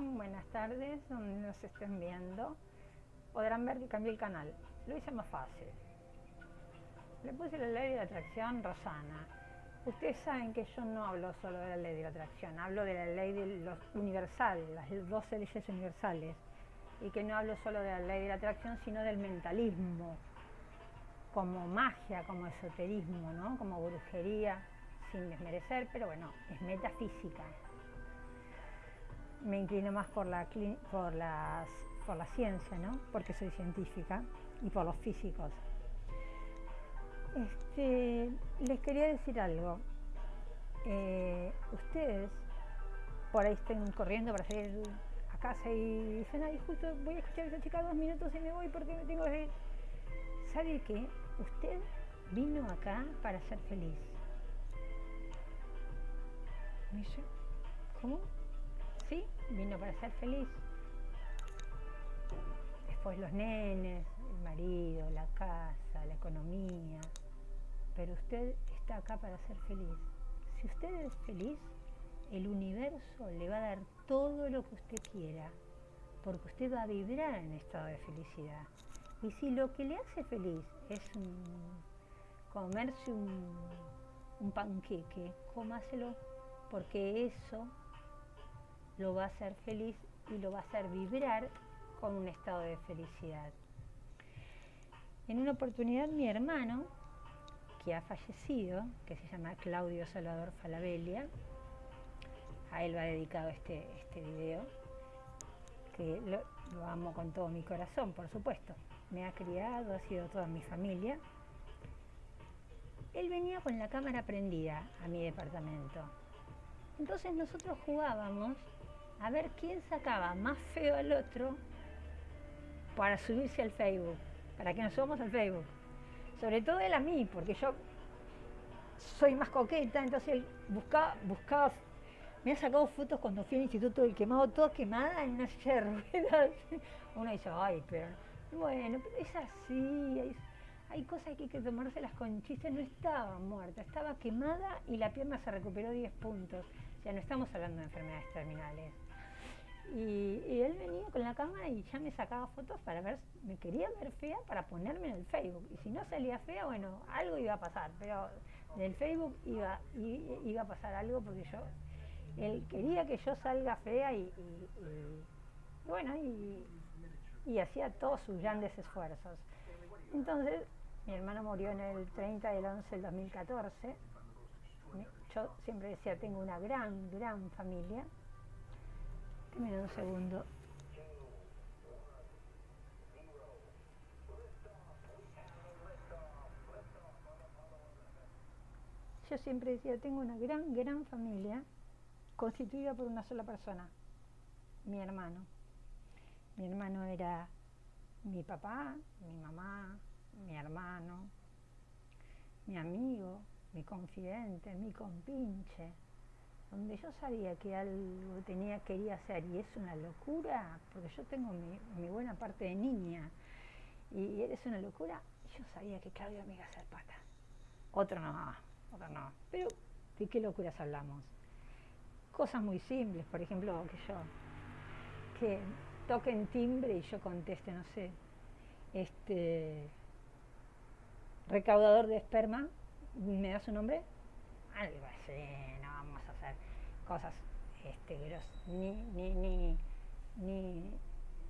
Buenas tardes, donde nos estén viendo. Podrán ver que cambié el canal. Lo hice más fácil. Le puse la ley de la atracción Rosana. Ustedes saben que yo no hablo solo de la ley de la atracción, hablo de la ley de los universal, las 12 leyes universales. Y que no hablo solo de la ley de la atracción, sino del mentalismo, como magia, como esoterismo, ¿no? como brujería, sin desmerecer, pero bueno, es metafísica me inclino más por la, por, las, por la ciencia, ¿no? porque soy científica, y por los físicos. Este, les quería decir algo. Eh, ustedes por ahí estén corriendo para salir a casa y dicen, ay, justo voy a escuchar a esa chica dos minutos y me voy porque me tengo que ir. ¿Sabe qué? Usted vino acá para ser feliz. ¿cómo? Sí, vino para ser feliz. Después los nenes, el marido, la casa, la economía. Pero usted está acá para ser feliz. Si usted es feliz, el universo le va a dar todo lo que usted quiera, porque usted va a vibrar en estado de felicidad. Y si lo que le hace feliz es comerse un, un panqueque, cómaselo, porque eso lo va a hacer feliz y lo va a hacer vibrar con un estado de felicidad. En una oportunidad mi hermano, que ha fallecido, que se llama Claudio Salvador Falabella, a él va dedicado este, este video, que lo, lo amo con todo mi corazón, por supuesto. Me ha criado, ha sido toda mi familia. Él venía con la cámara prendida a mi departamento. Entonces nosotros jugábamos a ver quién sacaba más feo al otro para subirse al Facebook, para que nos subamos al Facebook. Sobre todo él a mí, porque yo soy más coqueta, entonces él buscaba, buscaba, me ha sacado fotos cuando fui al instituto del quemado, toda quemada en una silla de. Uno dice, ay, pero bueno, pero es así, hay, cosas que hay que tomárselas con chistes, no estaba muerta, estaba quemada y la pierna se recuperó 10 puntos. O sea, no estamos hablando de enfermedades terminales. Y, él venía con la cámara y ya me sacaba fotos para ver, me quería ver fea para ponerme en el Facebook. Y si no salía fea, bueno, algo iba a pasar, pero del Facebook iba, iba a pasar algo porque yo, él quería que yo salga fea y, bueno, y, hacía todos sus grandes esfuerzos. Entonces, mi hermano murió en el 30 del 11 del 2014. Yo siempre decía, tengo una gran, gran familia Dime un segundo. Yo siempre decía, tengo una gran, gran familia constituida por una sola persona, mi hermano. Mi hermano era mi papá, mi mamá, mi hermano, mi amigo, mi confidente, mi compinche, donde yo sabía que algo tenía, quería hacer y es una locura, porque yo tengo mi, buena parte de niña y eres una locura, yo sabía que Claudio me iba a hacer pata. Otro no, otro no. Pero, ¿de qué locuras hablamos? Cosas muy simples, por ejemplo, que yo, que toquen timbre y yo conteste, no sé, este, recaudador de esperma, ¿me da su nombre? algo así, no vamos a hacer cosas este, ni, ni, ni,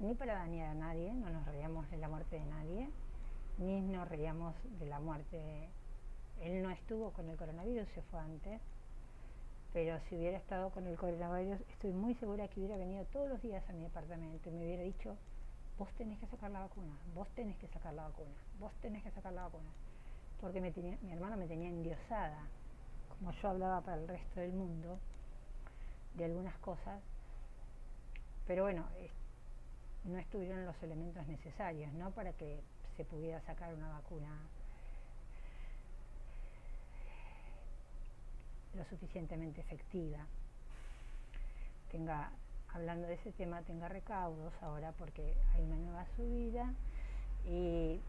ni, para dañar a nadie, no nos reíamos de la muerte de nadie, ni nos reíamos de la muerte. Él no estuvo con el coronavirus, se fue antes, pero si hubiera estado con el coronavirus, estoy muy segura que hubiera venido todos los días a mi departamento y me hubiera dicho, vos tenés que sacar la vacuna, vos tenés que sacar la vacuna, vos tenés que sacar la vacuna. Porque mi hermano me tenía endiosada como yo hablaba para el resto del mundo, de algunas cosas, pero bueno, no estuvieron los elementos necesarios, ¿no? Para que se pudiera sacar una vacuna lo suficientemente efectiva. Tenga, hablando de ese tema, tenga recaudos ahora porque hay una nueva subida y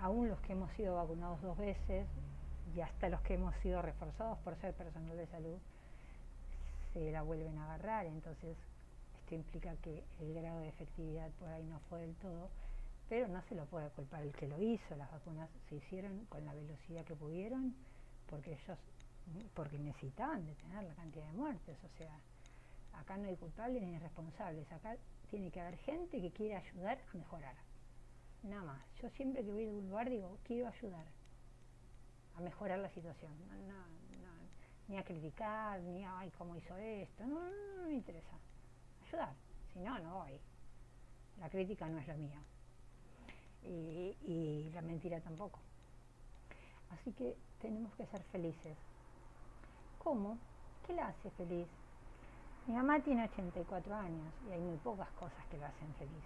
aún los que hemos sido vacunados dos veces y hasta los que hemos sido reforzados por ser personal de salud se la vuelven a agarrar, entonces esto implica que el grado de efectividad por ahí no fue del todo, pero no se lo puede culpar el que lo hizo, las vacunas se hicieron con la velocidad que pudieron, porque ellos, porque necesitaban detener la cantidad de muertes, o sea, acá no hay culpables ni responsables, acá tiene que haber gente que quiere ayudar a mejorar, nada más. Yo siempre que voy a un lugar digo, quiero ayudar a mejorar la situación, ni a criticar, ni a, ay, cómo hizo esto, no, no, me interesa, ayudar, si no, no voy. La crítica no es la mía y la mentira tampoco. Así que tenemos que ser felices. ¿Cómo? ¿Qué la hace feliz? Mi mamá tiene 84 años y hay muy pocas cosas que la hacen feliz.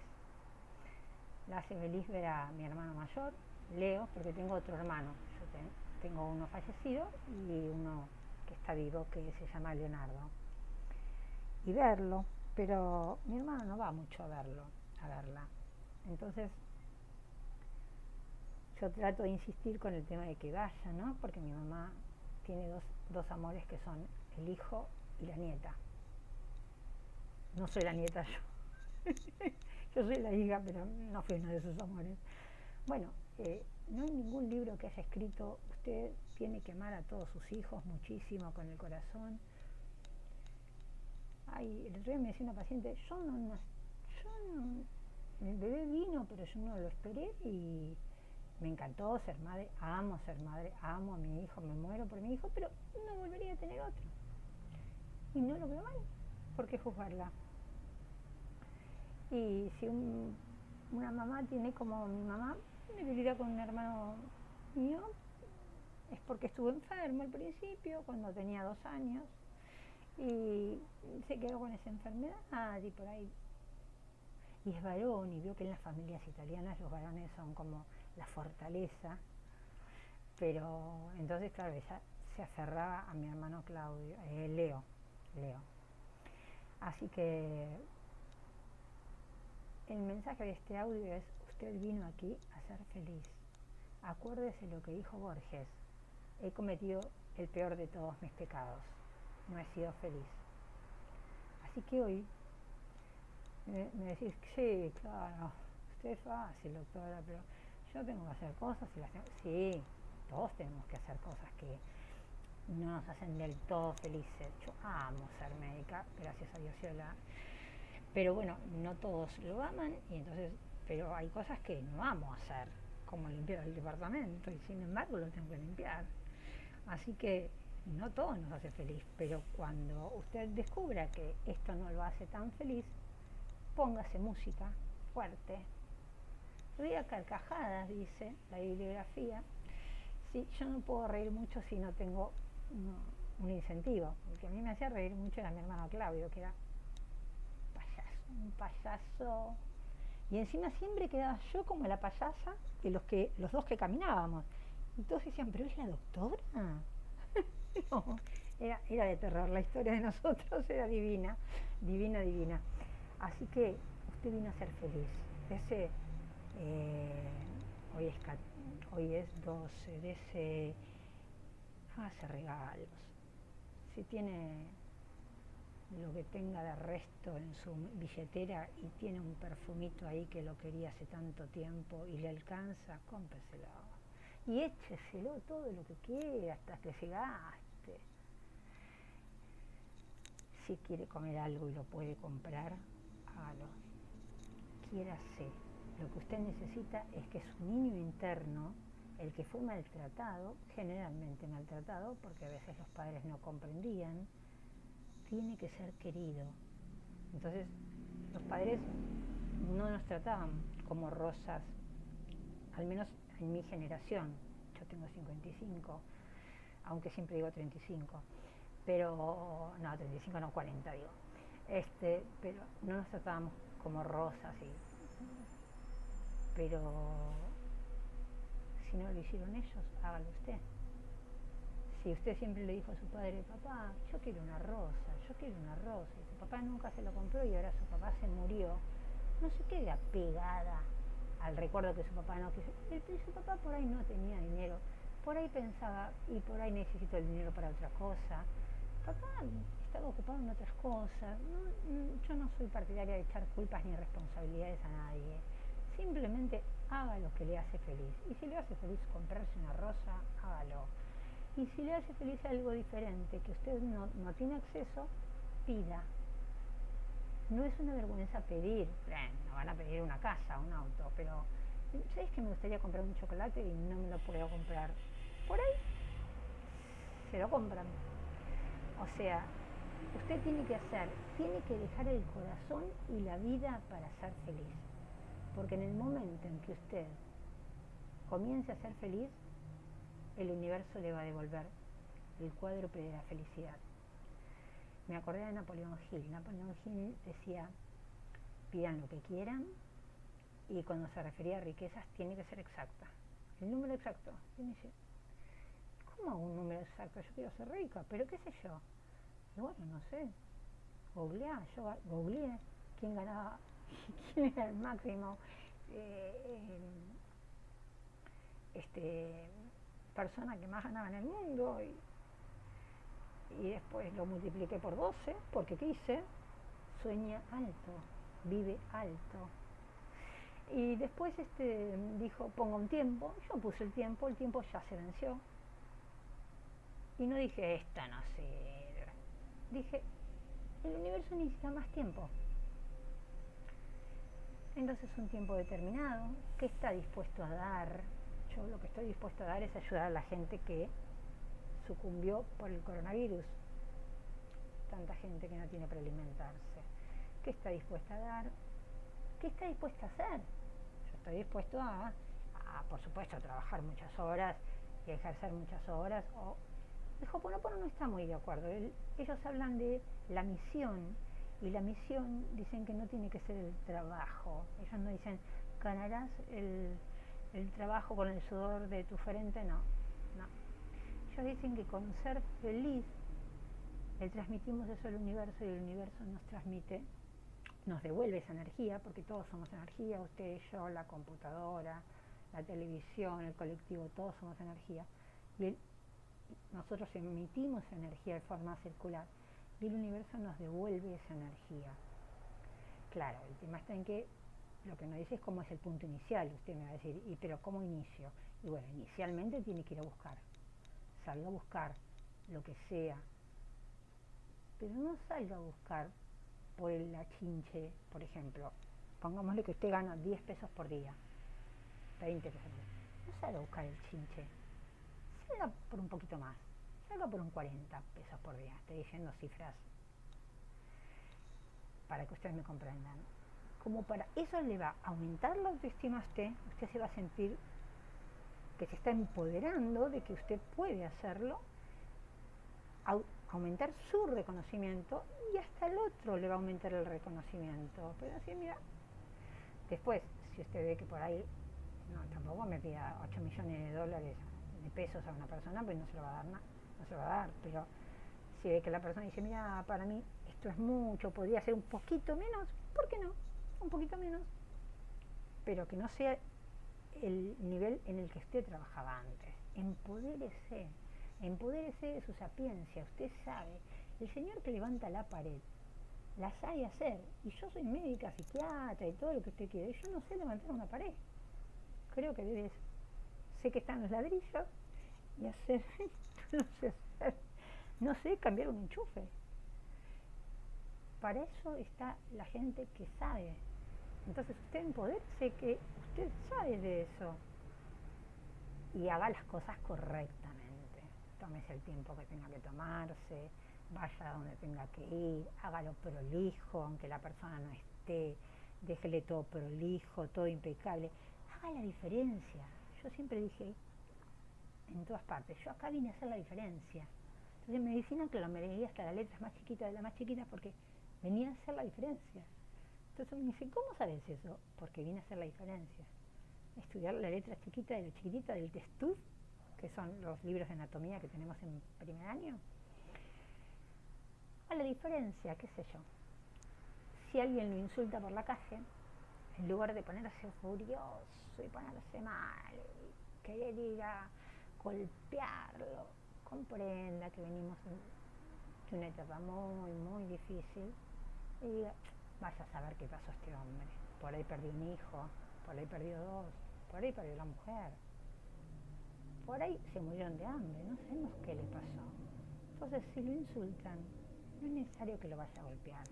La hace feliz ver a mi hermano mayor, Leo, porque tengo otro hermano. Yo tengo uno fallecido y uno que está vivo, que se llama Leonardo. Y verlo, pero mi hermano no va mucho a verlo, a verla. Entonces yo trato de insistir con el tema de que vaya, ¿no? Porque mi mamá tiene dos, dos amores que son el hijo y la nieta. No soy la nieta yo. yo soy la hija, pero no fui uno de sus amores. Bueno, eh, no hay ningún libro que haya escrito, usted tiene que amar a todos sus hijos muchísimo con el corazón. Ay, el otro día me decía una paciente, yo no, yo no, el bebé vino, pero yo no lo esperé y me encantó ser madre, amo ser madre, amo a mi hijo, me muero por mi hijo, pero no volvería a tener otro. Y no lo veo mal, ¿por qué juzgarla? Y si una mamá tiene como mi mamá, debilidad con un hermano mío, es porque estuvo enfermo al principio, cuando tenía dos años, y se quedó con esa enfermedad y por ahí. Y es varón, y veo que en las familias italianas los varones son como la fortaleza, pero entonces, claro, ella se aferraba a mi hermano Claudio, eh, Leo, Leo. Así que el mensaje de este audio es, usted vino aquí a ser feliz. Acuérdese lo que dijo Borges, he cometido el peor de todos mis pecados, no he sido feliz. Así que hoy me, decís, sí, claro, usted es fácil, doctora, pero yo tengo que hacer cosas y las tengo. Sí, todos tenemos que hacer cosas que no nos hacen del todo felices. Yo amo ser médica, gracias a Dios yo la... Pero bueno, no todos lo aman y entonces, pero hay cosas que no amo hacer, como limpiar el departamento y sin embargo lo tengo que limpiar. Así que no todo nos hace feliz, pero cuando usted descubra que esto no lo hace tan feliz, póngase música fuerte, Ría carcajadas, dice la bibliografía. Sí, yo no puedo reír mucho si no tengo un incentivo. El que a mí me hacía reír mucho era mi hermano Claudio, que era payaso, un payaso. Y encima siempre quedaba yo como la payasa y los, que, los dos que caminábamos. Y todos decían, ¿pero es la doctora? era, era de terror. La historia de nosotros era divina, divina, divina. Así que usted vino a ser feliz. Ese eh, hoy, es, hoy es 12, de ese, hace regalos. Si tiene lo que tenga de resto en su billetera y tiene un perfumito ahí que lo quería hace tanto tiempo y le alcanza, cómpreselo. Y écheselo todo lo que quiera hasta que se gaste. Si quiere comer algo y lo puede comprar, hágalo. Quiérase lo que usted necesita es que su niño interno, el que fue maltratado, generalmente maltratado, porque a veces los padres no comprendían, tiene que ser querido. Entonces, los padres no nos trataban como rosas, al menos en mi generación. Yo tengo 55, aunque siempre digo 35, pero no, 35 no, 40 digo. Este, pero no nos tratábamos como rosas y pero si no lo hicieron ellos, hágalo usted. Si usted siempre le dijo a su padre, papá, yo quiero una rosa, yo quiero una rosa, y su papá nunca se lo compró y ahora su papá se murió, no se quede apegada al recuerdo que su papá no quiso. Su papá por ahí no tenía dinero, por ahí pensaba, y por ahí necesito el dinero para otra cosa. Papá estaba ocupado en otras cosas. yo no soy partidaria de echar culpas ni responsabilidades a nadie. Simplemente haga lo que le hace feliz. Y si le hace feliz comprarse una rosa, hágalo. Y si le hace feliz algo diferente que usted no, no tiene acceso, pida. No es una vergüenza pedir, no van a pedir una casa, un auto, pero ¿sabes que me gustaría comprar un chocolate y no me lo puedo comprar? Por ahí se lo compran. O sea, usted tiene que hacer, tiene que dejar el corazón y la vida para ser feliz. Porque en el momento en que usted comience a ser feliz, el universo le va a devolver el cuádruple de la felicidad. Me acordé de Napoleón Hill. Napoleón Hill decía, pidan lo que quieran y cuando se refería a riquezas tiene que ser exacta. El número exacto. Y me dice, ¿cómo un número exacto? Yo quiero ser rica, pero qué sé yo. Y bueno, no sé. Googleá, yo googleé quién ganaba, quién era el máximo eh, este, persona que más ganaba en el mundo. Y después lo multipliqué por 12 porque quise, sueña alto, vive alto. Y después este, dijo, ponga un tiempo, yo puse el tiempo, el tiempo ya se venció. Y no dije, esta no sirve. Dije, el universo necesita más tiempo. Entonces un tiempo determinado, ¿qué está dispuesto a dar? Yo lo que estoy dispuesto a dar es ayudar a la gente que sucumbió por el coronavirus. Tanta gente que no tiene para alimentarse. ¿Qué está dispuesta a dar? ¿Qué está dispuesta a hacer? Yo estoy dispuesto a, por supuesto, a trabajar muchas horas y a ejercer muchas horas. O, el Hoponopono no está muy de acuerdo. ellos hablan de la misión y la misión dicen que no tiene que ser el trabajo. Ellos no dicen ganarás el, el trabajo con el sudor de tu frente, no dicen que con ser feliz le transmitimos eso al universo y el universo nos transmite, nos devuelve esa energía, porque todos somos energía, usted, yo, la computadora, la televisión, el colectivo, todos somos energía. Y nosotros emitimos energía de forma circular y el universo nos devuelve esa energía. Claro, el tema está en que lo que nos dice es cómo es el punto inicial. Usted me va a decir, ¿y pero cómo inicio? Y bueno, inicialmente tiene que ir a buscar salga a buscar lo que sea, pero no salga a buscar por el achinche, por ejemplo. Pongámosle que usted gana 10 pesos por día, 20 pesos por día. No salga a buscar el chinche, salga por un poquito más, salga por un 40 pesos por día. Estoy diciendo cifras para que ustedes me comprendan. Como para eso le va a aumentar la autoestima a usted, usted se va a sentir que se está empoderando de que usted puede hacerlo, aumentar su reconocimiento y hasta el otro le va a aumentar el reconocimiento. Pero así, mira, después, si usted ve que por ahí, no, tampoco me pida 8 millones de dólares, de pesos a una persona, pues no se lo va a dar nada, no se lo va a dar, pero si ve que la persona dice, mira, para mí esto es mucho, podría ser un poquito menos, ¿por qué no? Un poquito menos, pero que no sea el nivel en el que usted trabajaba antes. Empodérese, empodérese de su sapiencia. Usted sabe, el señor que levanta la pared, la sabe hacer. Y yo soy médica, psiquiatra y todo lo que usted quiere. Yo no sé levantar una pared. Creo que debes, sé que están los ladrillos y hacer, no sé no sé cambiar un enchufe. Para eso está la gente que sabe. Entonces usted empodérese que usted sabe de eso. Y haga las cosas correctamente. Tómese el tiempo que tenga que tomarse, vaya donde tenga que ir, hágalo prolijo, aunque la persona no esté, déjele todo prolijo, todo impecable. Haga la diferencia. Yo siempre dije, en todas partes, yo acá vine a hacer la diferencia. Entonces en medicina, lo me hasta las letras más chiquitas de las más chiquitas porque venía a hacer la diferencia. Entonces me dice, ¿cómo sabes eso? Porque vine a hacer la diferencia. Estudiar la letra chiquita de la chiquitita del testuz, que son los libros de anatomía que tenemos en primer año. A la diferencia, qué sé yo. Si alguien lo insulta por la calle, en lugar de ponerse furioso y ponerse mal, y querer ir a golpearlo, comprenda que venimos de una etapa muy, muy difícil y diga, vaya a saber qué pasó este hombre. Por ahí perdió un hijo, por ahí perdió dos, por ahí perdió la mujer. Por ahí se murieron de hambre, no sabemos qué le pasó. Entonces, si lo insultan, no es necesario que lo vaya a golpear.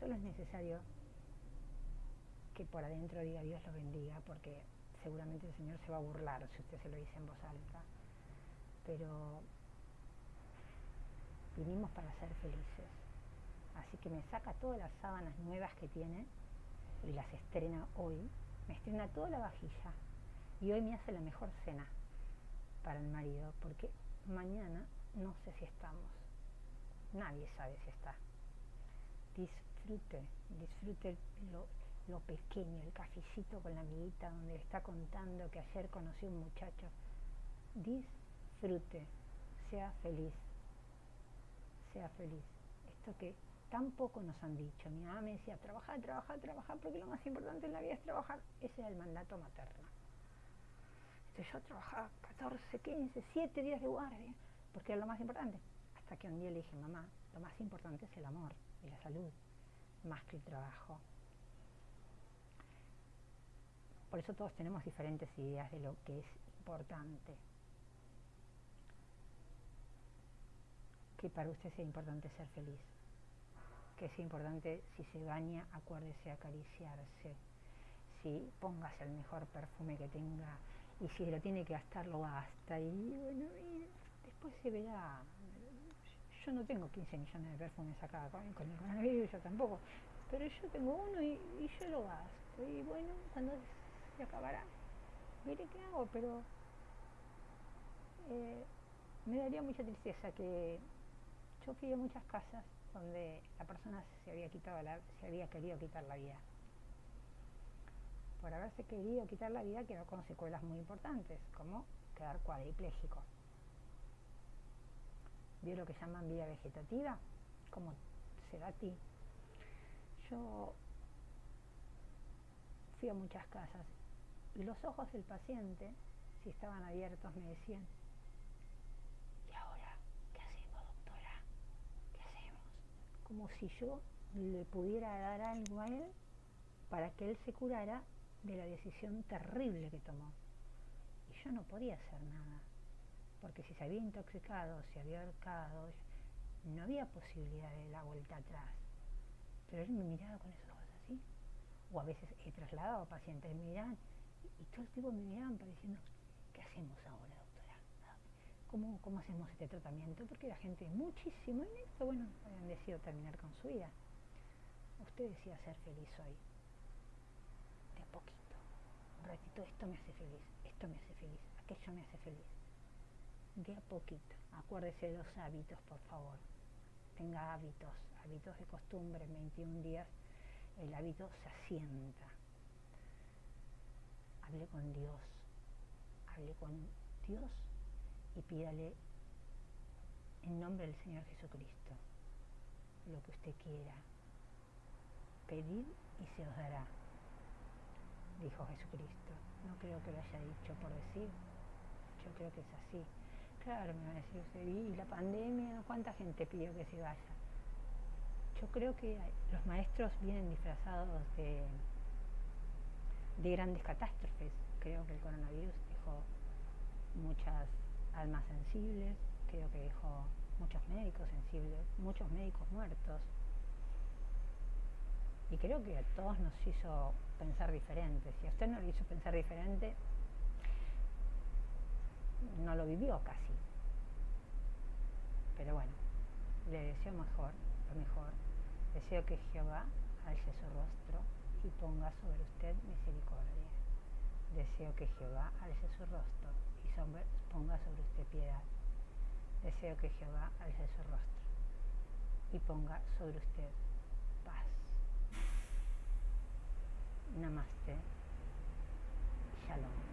Solo es necesario que por adentro diga Dios lo bendiga, porque seguramente el Señor se va a burlar si usted se lo dice en voz alta. Pero vinimos para ser felices. Así que me saca todas las sábanas nuevas que tiene y las estrena hoy. Me estrena toda la vajilla y hoy me hace la mejor cena para el marido, porque mañana no sé si estamos. Nadie sabe si está. Disfrute, disfrute lo, lo pequeño, el cafecito con la amiguita donde le está contando que ayer conoció un muchacho. Disfrute, sea feliz, sea feliz. Esto que tampoco nos han dicho. Mi mamá me decía, trabajar, trabajar, trabajar, porque lo más importante en la vida es trabajar. Ese era el mandato materno. Entonces yo trabajaba 14, 15, 7 días de guardia, porque era lo más importante. Hasta que un día le dije, mamá, lo más importante es el amor y la salud, más que el trabajo. Por eso todos tenemos diferentes ideas de lo que es importante. Que para usted sea importante ser feliz. Que sea importante si se baña, acuérdese acariciarse. Si póngase el mejor perfume que tenga y si lo tiene que gastar, lo gasta. Y bueno, después se verá. Yo no tengo 15 millones de perfumes acá con, con el coronavirus, yo tampoco. Pero yo tengo uno y, yo lo gasto. Y bueno, cuando se acabará. Mire qué hago, pero eh, me daría mucha tristeza que yo fui muchas casas donde la persona se había quitado la, se había querido quitar la vida. Por haberse querido quitar la vida quedó con secuelas muy importantes, como quedar cuadripléjico. ¿Vio lo que llaman vida vegetativa? ¿Cómo se da a ti? Yo fui a muchas casas y los ojos del paciente, si estaban abiertos, me decían, ¿y ahora qué hacemos, doctora? ¿Qué hacemos? Como si yo le pudiera dar algo a él para que él se curara de la decisión terrible que tomó. Y yo no podía hacer nada, porque si se había intoxicado, se había ahorcado, no había posibilidad de la vuelta atrás. Pero él me miraba con esos ojos así. O a veces he trasladado pacientes, me miraban y todo el tiempo me miraban pareciendo, ¿qué hacemos ahora? ¿Cómo, ¿Cómo hacemos este tratamiento? Porque la gente muchísimo en esto, bueno, habían decidido terminar con su vida. Usted decía ser feliz hoy. De a poquito. Un ratito, esto me hace feliz, esto me hace feliz, aquello me hace feliz. De a poquito. Acuérdese de los hábitos, por favor. Tenga hábitos, hábitos de costumbre, en 21 días el hábito se asienta hable con Dios, hable con Dios y pídale en nombre del Señor Jesucristo lo que usted quiera. Pedid y se os dará, dijo Jesucristo. No creo que lo haya dicho por decir, yo creo que es así. Claro, me va a decir usted, y la pandemia, ¿cuánta gente pidió que se vaya? Yo creo que los maestros vienen disfrazados de de grandes catástrofes. Creo que el coronavirus dejó muchas almas sensibles, creo que dejó muchos médicos sensibles, muchos médicos muertos. Y creo que a todos nos hizo pensar diferente. Si a usted no le hizo pensar diferente, no lo vivió casi. Pero bueno, le deseo mejor, lo mejor. Deseo que Jehová alce su rostro y ponga sobre usted misericordia. Deseo que Jehová alce su rostro ponga sobre usted piedad. Deseo que Jehová alce su rostro y ponga sobre usted paz. Namaste. Shalom.